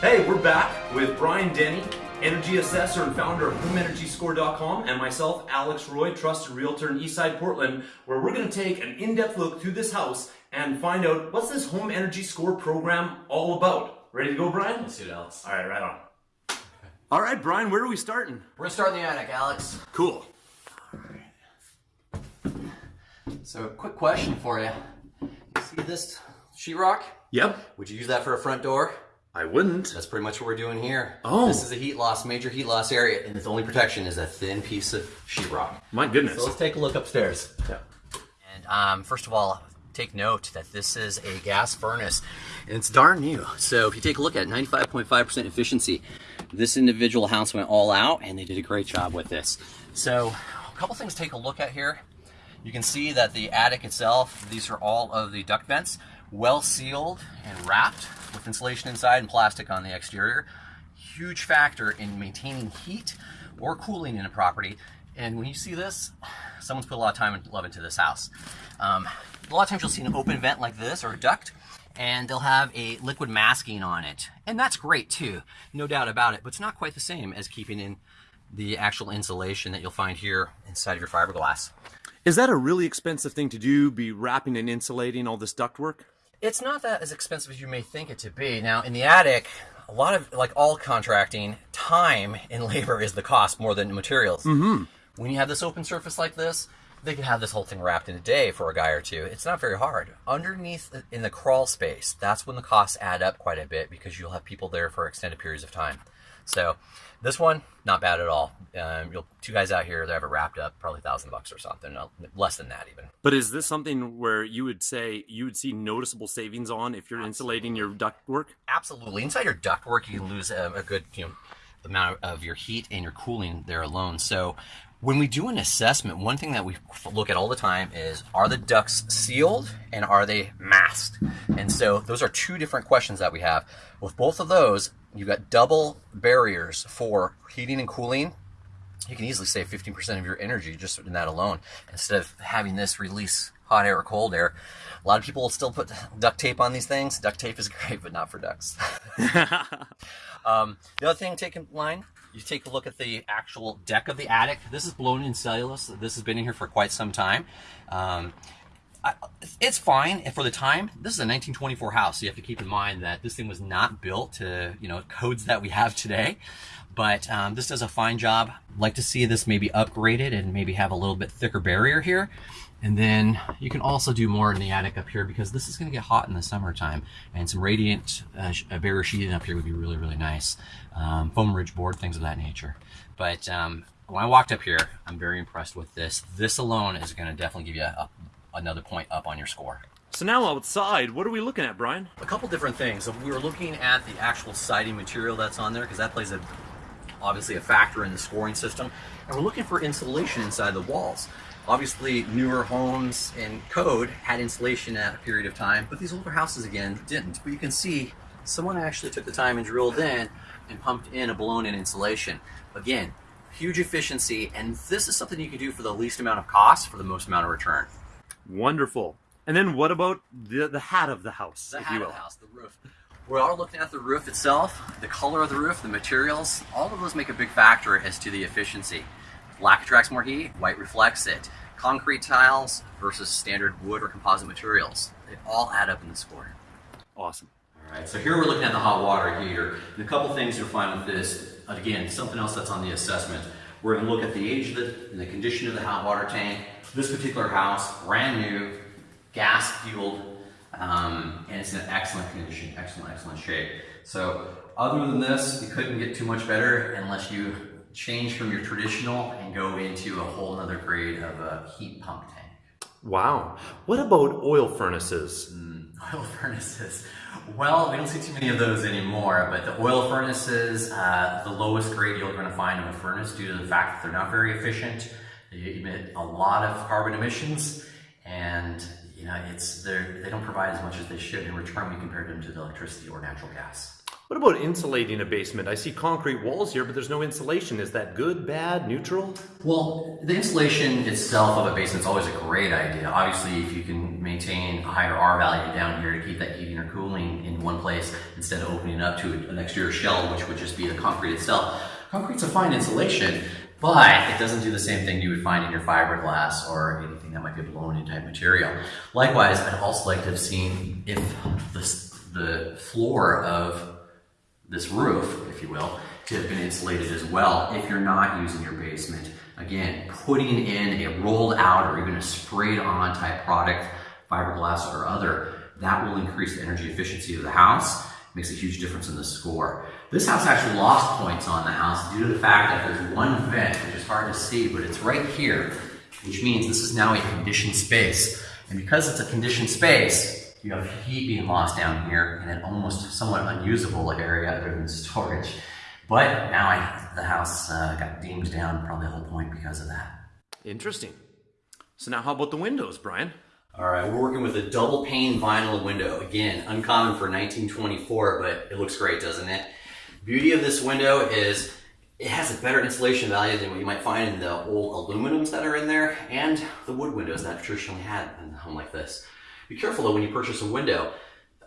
Hey, we're back with Brian Denny, energy assessor and founder of HomeEnergyScore.com, and myself, Alex Roy, trusted realtor in Eastside Portland, where we're going to take an in-depth look through this house and find out what's this Home Energy Score program all about. Ready to go, Brian? Let's do it, Alex. All right, right on. All right, Brian, where are we starting? We're gonna start in the attic, Alex. Cool. So, quick question for you. You see this sheetrock? Yep. Would you use that for a front door? I wouldn't. That's pretty much what we're doing here. Oh. This is a heat loss, major heat loss area, and its only protection is a thin piece of sheetrock. My goodness. So let's take a look upstairs. Yeah. And um, first of all, take note that this is a gas furnace and it's darn new. So if you take a look at it, 95.5% efficiency. This individual house went all out and they did a great job with this. So a couple things to take a look at here. You can see that the attic itself, these are all of the duct vents, well sealed and wrapped with insulation inside and plastic on the exterior. Huge factor in maintaining heat or cooling in a property. And when you see this, someone's put a lot of time and love into this house. Um, a lot of times you'll see an open vent like this or a duct, and they'll have a liquid masking on it. And that's great too, no doubt about it, but it's not quite the same as keeping in the actual insulation that you'll find here inside of your fiberglass. Is that a really expensive thing to do, be wrapping and insulating all this ductwork? It's not that as expensive as you may think it to be. Now, in the attic, a lot of, like all contracting, time and labor is the cost more than materials. Mm-hmm. When you have this open surface like this, they could have this whole thing wrapped in a day for a guy or two. It's not very hard. Underneath in the crawl space, that's when the costs add up quite a bit because you'll have people there for extended periods of time. So this one, not bad at all. Um, you'll two guys out here that have it wrapped up, probably a thousand bucks or something, less than that even. But is this something where you would say you would see noticeable savings on if you're insulating your ductwork? Absolutely. Inside your ductwork, you can lose a, a good you know amount of your heat and your cooling there alone. So when we do an assessment, one thing that we look at all the time is are the ducts sealed and are they masked? And so those are two different questions that we have. With both of those, you've got double barriers for heating and cooling. You can easily save 15% of your energy just in that alone instead of having this release hot air or cold air. A lot of people will still put duct tape on these things. Duct tape is great, but not for ducts. um, the other thing, take in line, you take a look at the actual deck of the attic. This is blown in cellulose. This has been in here for quite some time. Um, I, it's fine for the time. This is a 1924 house, so you have to keep in mind that this thing was not built to you know codes that we have today. But um, this does a fine job. Like to see this maybe upgraded and maybe have a little bit thicker barrier here. And then you can also do more in the attic up here because this is going to get hot in the summertime. And some radiant uh, barrier sheeting up here would be really, really nice. Um, foam ridge board, things of that nature. But um, when I walked up here, I'm very impressed with this. This alone is going to definitely give you a, another point up on your score. So now outside, what are we looking at, Brian? A couple different things. So we were looking at the actual siding material that's on there because that plays a obviously a factor in the scoring system. And we're looking for insulation inside the walls. Obviously, newer homes and code had insulation at a period of time, but these older houses again didn't. But you can see someone actually took the time and drilled in and pumped in a blown-in insulation. Again, huge efficiency, and this is something you can do for the least amount of cost for the most amount of return. Wonderful. And then what about the the hat of the house? The hat of the house, the roof. We are looking at the roof itself, the color of the roof, the materials, all of those make a big factor as to the efficiency. Black attracts more heat, white reflects it. Concrete tiles versus standard wood or composite materials. They all add up in the score. Awesome. All right, so here we're looking at the hot water heater. And a couple things you'll find with this, again, something else that's on the assessment. We're gonna look at the age of the, and the condition of the hot water tank. This particular house, brand new, gas fueled, um, and it's in excellent condition, excellent, excellent shape. So other than this, you couldn't get too much better unless you change from your traditional and go into a whole other grade of a heat pump tank. Wow. What about oil furnaces? Mm, oil furnaces. Well, we don't see too many of those anymore, but the oil furnaces, uh, the lowest grade you're going to find in a furnace due to the fact that they're not very efficient. They emit a lot of carbon emissions, and you know it's they don't provide as much as they should in return when you compare them to the electricity or natural gas. What about insulating a basement? I see concrete walls here, but there's no insulation. Is that good, bad, neutral? Well, the insulation itself of a basement is always a great idea. Obviously, if you can maintain a higher R value down here to keep that heating or cooling in one place instead of opening up to an exterior shell, which would just be the concrete itself. Concrete's a fine insulation, but it doesn't do the same thing you would find in your fiberglass or anything that might be a blown-in type material. Likewise, I'd also like to have seen if the, the floor of this roof, if you will, to have been insulated as well if you're not using your basement. Again, putting in a rolled out or even a sprayed on type product, fiberglass or other, that will increase the energy efficiency of the house. Makes a huge difference in the score. This house actually lost points on the house due to the fact that there's one vent, which is hard to see, but it's right here, which means this is now a conditioned space. And because it's a conditioned space, you have heat being lost down here in an almost somewhat unusable area other than storage. But now I, the house uh, got deemed down probably the whole point because of that. Interesting. So now how about the windows, Brian? All right, we're working with a double pane vinyl window. Again, uncommon for 1924, but it looks great, doesn't it? Beauty of this window is it has a better insulation value than what you might find in the old aluminums that are in there and the wood windows that traditionally had in a home like this. Be careful though when you purchase a window.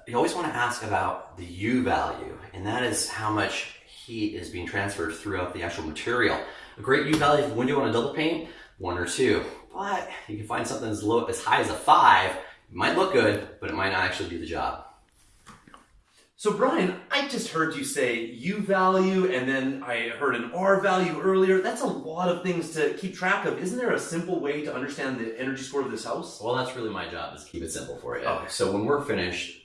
You always want to ask about the U value, and that is how much heat is being transferred throughout the actual material. A great U value for window on a double pane, one or two. But you can find something as low as high as a five. It might look good, but it might not actually do the job. So Brian, I just heard you say U value and then I heard an R value earlier. That's a lot of things to keep track of. Isn't there a simple way to understand the energy score of this house? Well, that's really my job is to keep it simple for you. Okay. So when we're finished,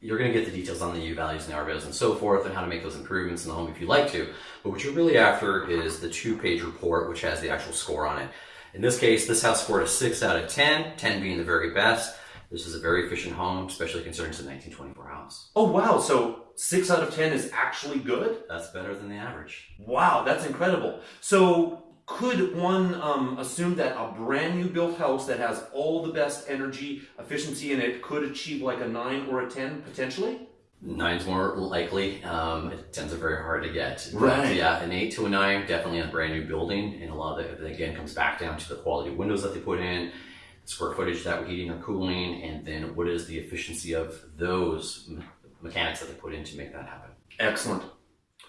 you're going to get the details on the U values and the R values and so forth and how to make those improvements in the home if you'd like to. But what you're really after is the two-page report which has the actual score on it. In this case, this house scored a 6 out of 10, 10 being the very best. This is a very efficient home, especially considering it's a 1924 house. Oh wow, so six out of ten is actually good? That's better than the average. Wow, that's incredible. So could one um, assume that a brand new built house that has all the best energy efficiency in it could achieve like a nine or a 10 potentially? Nine's more likely. Um, it tends to very hard to get. But Right. yeah, an eight to a nine, definitely a brand new building. And a lot of it, again, comes back down to the quality of windows that they put in, square footage that we're heating or cooling, and then what is the efficiency of those mechanics that they put in to make that happen. Excellent.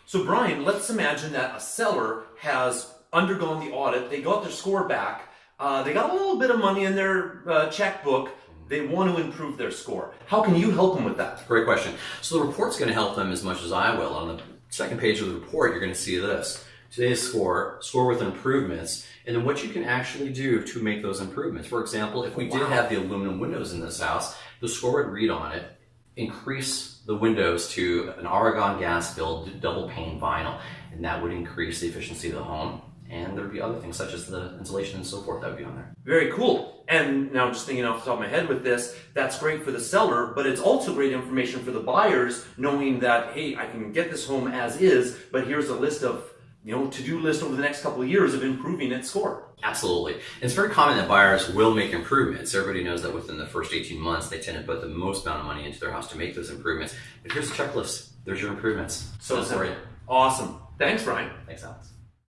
So, Brian, let's imagine that a seller has undergone the audit, they got their score back, uh, they got a little bit of money in their uh, checkbook, they want to improve their score. How can you help them with that? Great question. So the report's going to help them as much as I will. On the second page of the report, you're going to see this. Today's score, score with improvements, and then what you can actually do to make those improvements. For example, if we did have the aluminum windows in this house, the score would read on it, increase the windows to an argon gas filled double pane vinyl, and that would increase the efficiency of the home. And there'd be other things such as the insulation and so forth that would be on there. Very cool. And now, I'm just thinking off the top of my head with this, that's great for the seller, but it's also great information for the buyers, knowing that, hey, I can get this home as is, but here's a list of, you know, to do list over the next couple of years of improving its score. Absolutely. It's very common that buyers will make improvements. Everybody knows that within the first 18 months, they tend to put the most amount of money into their house to make those improvements. But here's a checklist. There's your improvements. So for simple. Awesome. Thanks, Brian. Thanks, Alex.